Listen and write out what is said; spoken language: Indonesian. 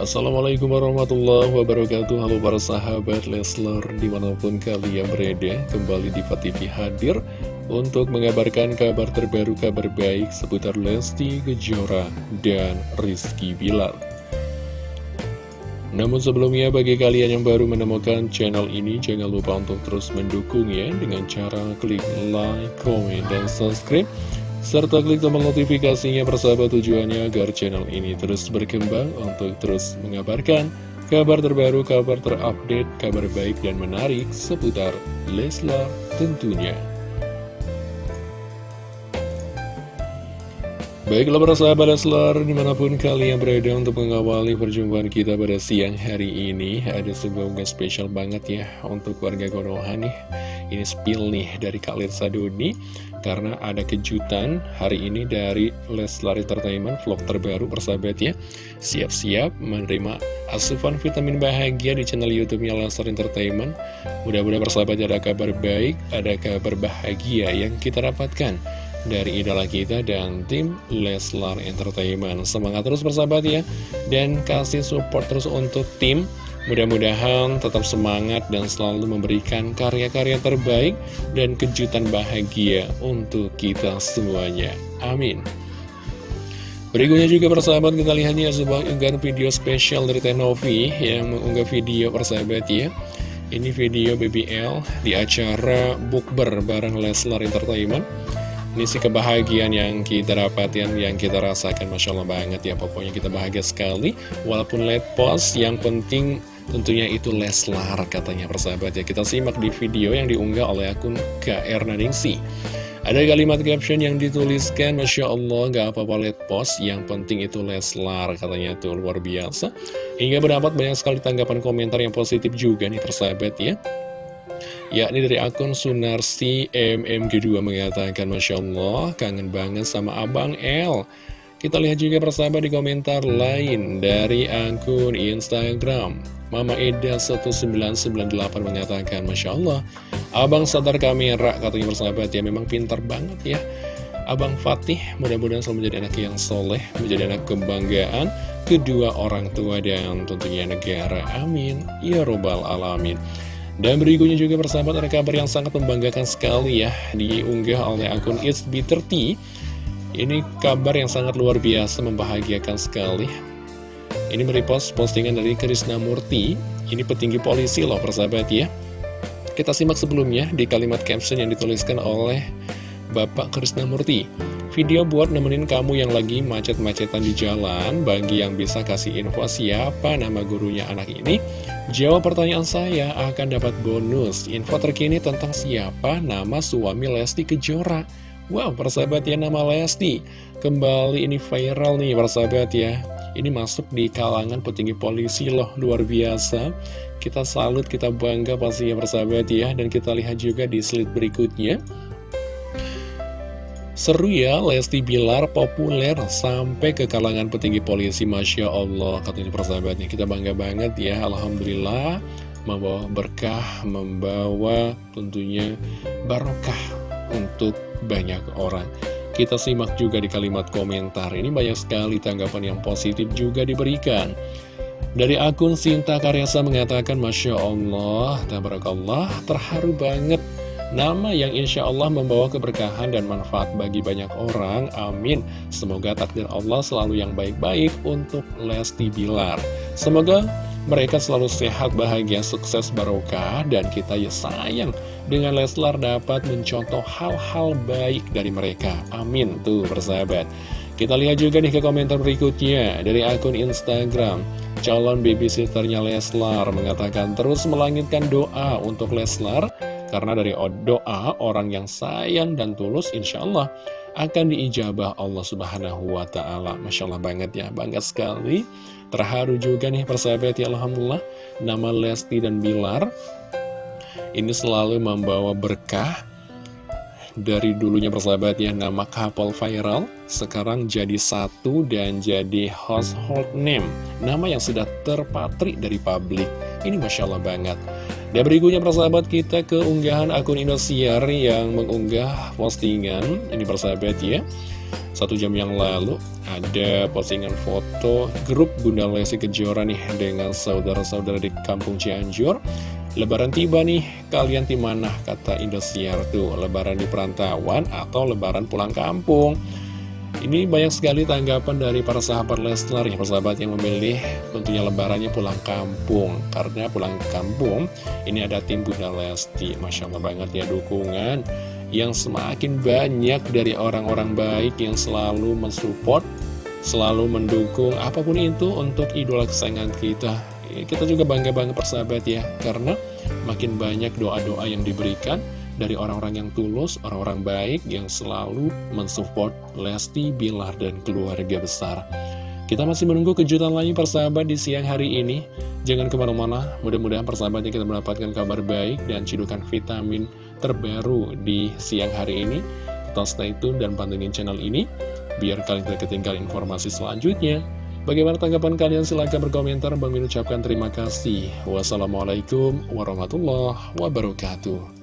Assalamualaikum warahmatullahi wabarakatuh. Halo para sahabat Leslar Di mana pun kalian berada Kembali di TV hadir Untuk mengabarkan kabar terbaru Kabar baik seputar Lesti Kejora Dan Rizky Bilar. Namun sebelumnya bagi kalian yang baru menemukan channel ini Jangan lupa untuk terus mendukungnya Dengan cara klik like, comment, dan subscribe serta klik tombol notifikasinya persahabat tujuannya agar channel ini terus berkembang untuk terus mengabarkan kabar terbaru, kabar terupdate, kabar baik dan menarik seputar Leslar tentunya. Baiklah para sahabat Leslar, di mana pun kalian berada untuk mengawali perjumpaan kita pada siang hari ini Ada sebuah unggahan spesial banget ya untuk warga Konoha nih Ini spill nih dari Kak Lirsa Doni karena ada kejutan hari ini dari Leslar Entertainment vlog terbaru persahabat ya. Siap-siap menerima asupan vitamin bahagia di channel youtube-nya Leslar Entertainment. Mudah-mudahan persahabat ada kabar baik ada kabar bahagia yang kita dapatkan dari idola kita dan tim Leslar Entertainment. Semangat terus persahabat ya dan kasih support terus untuk tim Mudah-mudahan tetap semangat dan selalu memberikan karya-karya terbaik dan kejutan bahagia untuk kita semuanya. Amin. Berikutnya juga persahabat kita lihatnya sebuah unggahan video spesial dari Tenovi yang mengunggah video persahabat ya. Ini video BBL di acara Bookber bareng Leslar Entertainment. Ini sih kebahagiaan yang kita dapatkan, yang kita rasakan. Masya Allah banget ya Pokoknya kita bahagia sekali. Walaupun late post, yang penting tentunya itu Leslar katanya persahabat ya. Kita simak di video yang diunggah oleh akun KR Naningsi Ada kalimat caption yang dituliskan Masya Allah gak apa-apa late post Yang penting itu Leslar katanya tuh luar biasa. Hingga berdapat banyak sekali tanggapan komentar yang positif juga nih persahabat ya yakni dari akun Sunarsi MMG2 mengatakan Masya Allah kangen banget sama Abang L kita lihat juga persahabat di komentar lain dari akun Instagram. Mama Eda 1998 mengatakan Masya Allah Abang sadar kamera katanya persahabat. Ya memang pintar banget ya. Abang Fatih mudah-mudahan selalu menjadi anak yang soleh Menjadi anak kebanggaan kedua orang tua dan tentunya negara. Amin. Ya Robbal Alamin dan berikutnya juga persahabat ada kabar yang sangat membanggakan sekali ya. Diunggah oleh akun It's B30 Ini kabar yang sangat luar biasa membahagiakan sekali. Ini merepost postingan dari Krisna Murti. Ini petinggi polisi loh persahabat ya. Kita simak sebelumnya di kalimat caption yang dituliskan oleh Bapak Krisna Murti Video buat nemenin kamu yang lagi macet-macetan di jalan Bagi yang bisa kasih info siapa nama gurunya anak ini Jawab pertanyaan saya akan dapat bonus Info terkini tentang siapa nama suami Lesti Kejora. Wow, persahabat ya nama Lesti. Kembali ini viral nih persahabat ya. Ini masuk di kalangan petinggi polisi loh Luar biasa. Kita salut, kita bangga pastinya persahabat ya. Dan kita lihat juga di slide berikutnya Seru ya, Lesti Bilar populer sampai ke kalangan petinggi polisi, Masya Allah. Katanya persahabatnya, kita bangga banget ya, Alhamdulillah. Membawa berkah, membawa tentunya barokah untuk banyak orang. Kita simak juga di kalimat komentar, ini banyak sekali tanggapan yang positif juga diberikan. Dari akun Sinta Karyasa mengatakan, Masya Allah, Tabarakallah, terharu banget Nama yang insya Allah membawa keberkahan dan manfaat bagi banyak orang, amin. Semoga takdir Allah selalu yang baik-baik untuk Lesti Bilar. Semoga mereka selalu sehat, bahagia, sukses, barokah, dan kita ya sayang dengan Leslar dapat mencontoh hal-hal baik dari mereka. Amin, tuh persahabat. Kita lihat juga nih ke komentar berikutnya dari akun Instagram. Calon babysitternya Leslar mengatakan terus melangitkan doa untuk Leslar karena dari doa orang yang sayang dan tulus insya Allah akan diijabah Allah subhanahu wa ta'ala. Masya Allah banget ya, bangga sekali. Terharu juga nih persahabat ya Alhamdulillah. Nama Lesti dan Bilar Ini selalu membawa berkah dari dulunya persahabat ya nama couple viral. Sekarang jadi satu dan jadi household name. Nama yang sudah terpatri dari publik. Ini Masya Allah banget dan berikutnya persahabat kita ke unggahan akun Indosiar yang mengunggah postingan Ini persahabat ya Satu jam yang lalu ada postingan foto grup Bunda Lesti Kejora nih dengan saudara-saudara di kampung Cianjur. Lebaran tiba nih, kalian di mana kata Indosiar tuh, lebaran di perantauan atau lebaran pulang kampung? Ini banyak sekali tanggapan dari para sahabat Leslar ya persahabat yang memilih tentunya lebarannya pulang kampung. Karena pulang kampung ini ada tim Bunda Lesti. Masya Allah banget ya dukungan yang semakin banyak dari orang-orang baik yang selalu mensupport Selalu mendukung apa pun itu untuk idola kesayangan kita. Kita juga bangga-bangga persahabat ya Karena makin banyak doa-doa yang diberikan dari orang-orang yang tulus, orang-orang baik yang selalu mensupport Lesti, Bilar, dan keluarga besar. Kita masih menunggu kejutan lain persahabat di siang hari ini. Jangan ke mana-mana, mudah-mudahan persahabatnya kita mendapatkan kabar baik dan cidukan vitamin terbaru di siang hari ini. Kita stay tune dan pantengin channel ini, biar kalian tidak ketinggalan informasi selanjutnya. Bagaimana tanggapan kalian? Silahkan berkomentar. Bang Min ucapkan terima kasih. Wassalamualaikum warahmatullahi wabarakatuh.